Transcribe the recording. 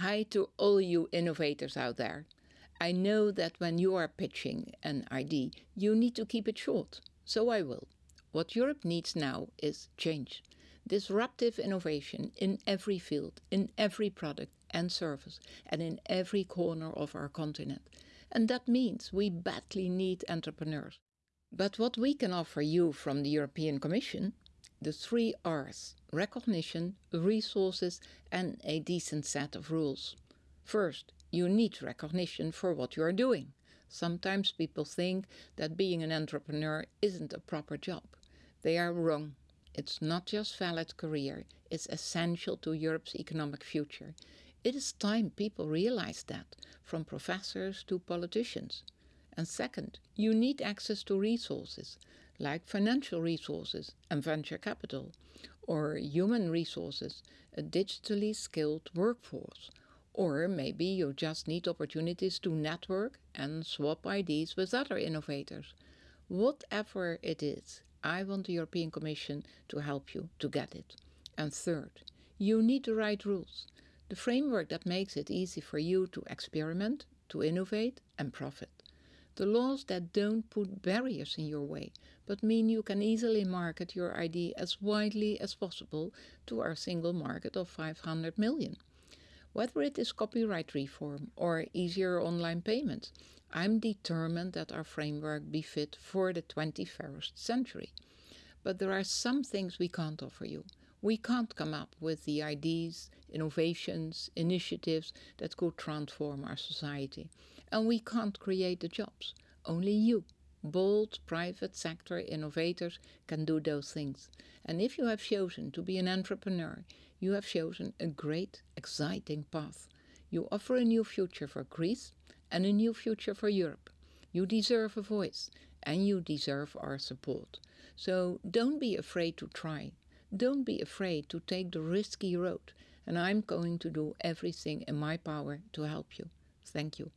Hi to all you innovators out there. I know that when you are pitching an ID, you need to keep it short, so I will. What Europe needs now is change. Disruptive innovation in every field, in every product and service, and in every corner of our continent. And that means we badly need entrepreneurs. But what we can offer you from the European Commission the three R's recognition, resources, and a decent set of rules. First, you need recognition for what you are doing. Sometimes people think that being an entrepreneur isn't a proper job. They are wrong. It's not just valid career, it's essential to Europe's economic future. It is time people realize that, from professors to politicians. And second, you need access to resources, like financial resources and venture capital, or human resources, a digitally skilled workforce, or maybe you just need opportunities to network and swap ideas with other innovators. Whatever it is, I want the European Commission to help you to get it. And third, you need the right rules, the framework that makes it easy for you to experiment, to innovate and profit. The laws that don't put barriers in your way, but mean you can easily market your ID as widely as possible to our single market of 500 million. Whether it is copyright reform or easier online payments, I'm determined that our framework be fit for the 21st century. But there are some things we can't offer you. We can't come up with the ideas, innovations, initiatives that could transform our society. And we can't create the jobs. Only you, bold private sector innovators, can do those things. And if you have chosen to be an entrepreneur, you have chosen a great, exciting path. You offer a new future for Greece and a new future for Europe. You deserve a voice and you deserve our support. So don't be afraid to try. Don't be afraid to take the risky road, and I'm going to do everything in my power to help you. Thank you.